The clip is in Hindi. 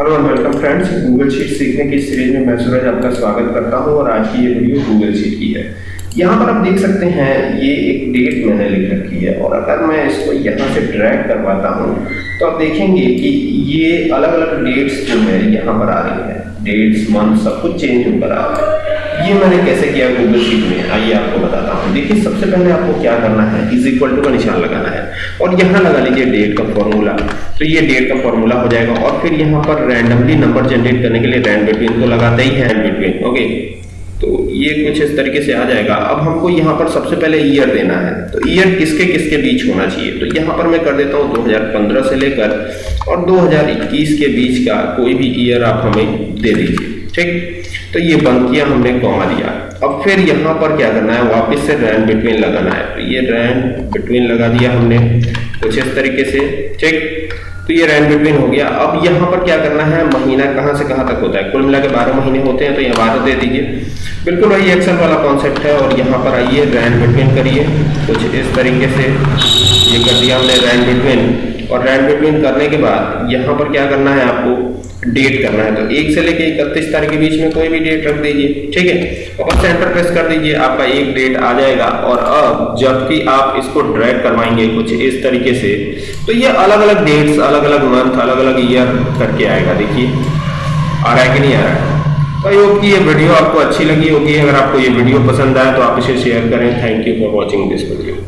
Hello and welcome friends Google sheet सीखने की सीरीज़ में मैं सूरज आपका स्वागत करता हूँ और आज की ये वीडियो गूगल शीट की है। यहाँ पर आप देख सकते हैं, ये एक डेट मैंने लिख रखी है और अगर मैं इसको यहाँ से ड्रैग करवाता हूँ तो आप देखेंगे कि ये अलग अलग डेट्स जो है, यहाँ पर आ रही है। डेट्स मंथ सब कुछ चेंज होकर आ रहा है। ये मैंने कैसे किया गूगल शीट में? आइए आपको बताता हूँ। देखिए, सबसे पहले आपको क्या करना है? इज़ इक्वल टू का निशान लगाना है। और यहाँ लगा लीजिए डेट का फॉर्मूला तो ये डेट का फॉर्मूला हो जाएगा। और फिर यहाँ पर रैंडमली नंबर जनरेट करने के लिए रैंड बिटवीन तो लगाते ही है बिटवीन ओके तो ये कुछ इस तरीके से आ जाएगा। अब हमको यहाँ पर सबसे पहले ईयर देना है। तो ईयर किसके किसके बीच होना चाहिए? तो यहाँ पर मैं कर देता हूँ 2015 से लेकर और 2021 के बीच का कोई भी ईयर आप हमें दे दीजिए। ठीक? तो ये बंद किया, हमने कॉमा दिया। अब फिर यहाँ पर क्या करना है? वापस से रैन बिटवीन लगाना है। तो ये रैन बिटवीन लगा दिया हमने कुछ इस तरीके से, ठीक? तो ये रैन बिटवीन हो गया। अब यहाँ पर क्या करना है? महीना कहाँ से कहाँ तक होता है? कुल मिला के बारह महीने होते हैं तो यहाँ बारह दे दीजिए। बिल्कुल वही एक्सेल वाला कॉन्सेप्ट है और यहाँ पर आइए, रैन बिटवीन करिए। कुछ इस तरीके से ये कर दिया हमने रैन बिटवीन। और रैन बिटवीन करने के बाद यहाँ पर क्या करना है आपको डेट करना है। तो एक से लेके इकतीस तारीख के बीच में कोई भी डेट रख दीजिए, ठीक है? और सेंटर प्रेस कर दीजिए, आपका एक डेट आ जाएगा। और अब जबकि आप इसको ड्रैग करवाएँगे कुछ इस तरीके से तो ये अलग अलग डेट्स अलग अलग मंथ अलग अलग ईयर करके आएगा। देखिए, आ रहा है कि नहीं आ रहा है? तो आई होप कि ये वीडियो आपको अच्छी लगी होगी। अगर आपको ये वीडियो पसंद आया तो आप इसे शेयर करें। Thank you for watching this video